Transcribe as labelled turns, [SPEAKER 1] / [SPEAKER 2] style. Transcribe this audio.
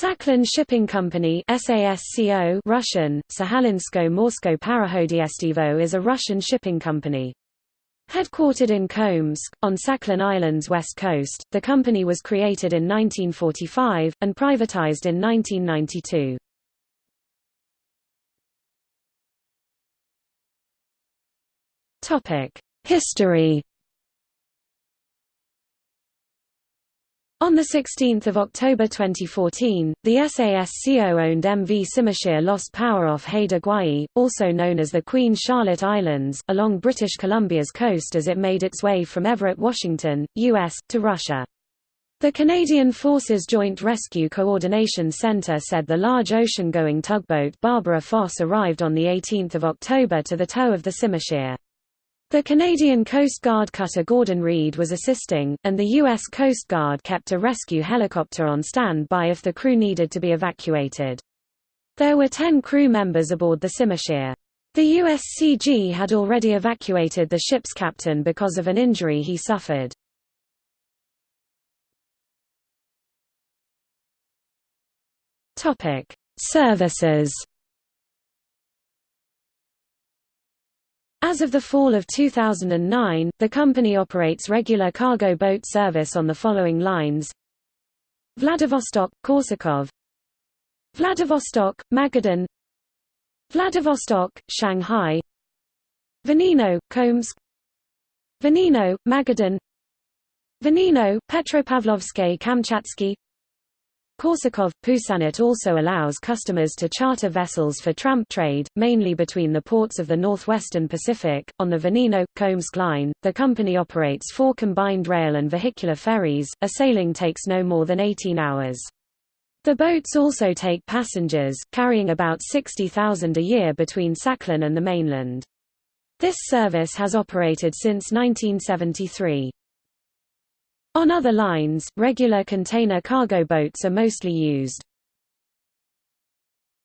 [SPEAKER 1] Sakhalin Shipping Company SASCO Russian, Sahalinsko-Morsko Parahodiyestivo is a Russian shipping company. Headquartered in Kholmsk, on Sakhalin Island's west coast, the company was created in 1945, and privatized in 1992. History On 16 October 2014, the SASCO-owned MV Simushir lost power off Haida Gwaii, also known as the Queen Charlotte Islands, along British Columbia's coast as it made its way from Everett, Washington, U.S., to Russia. The Canadian Forces Joint Rescue Coordination Center said the large ocean-going tugboat Barbara Foss arrived on 18 October to the tow of the Simushir. The Canadian Coast Guard cutter Gordon Reid was assisting, and the U.S. Coast Guard kept a rescue helicopter on standby if the crew needed to be evacuated. There were ten crew members aboard the Simushir. The USCG had already evacuated the ship's captain because of an injury he suffered. Services As of the fall of 2009, the company operates regular cargo boat service on the following lines. Vladivostok, Korsakov. Vladivostok, Magadan. Vladivostok, Shanghai. Vanino – Kholmsk. Vanino – Magadan. Vanino, Petropavlovsky Kamchatsky Korsakov – Pusanat also allows customers to charter vessels for tramp trade, mainly between the ports of the northwestern Pacific. On the Vanino – Kholmsk line, the company operates four combined rail and vehicular ferries, a sailing takes no more than 18 hours. The boats also take passengers, carrying about 60,000 a year between Sakhalin and the mainland. This service has operated since 1973. On other lines, regular container cargo boats are mostly used.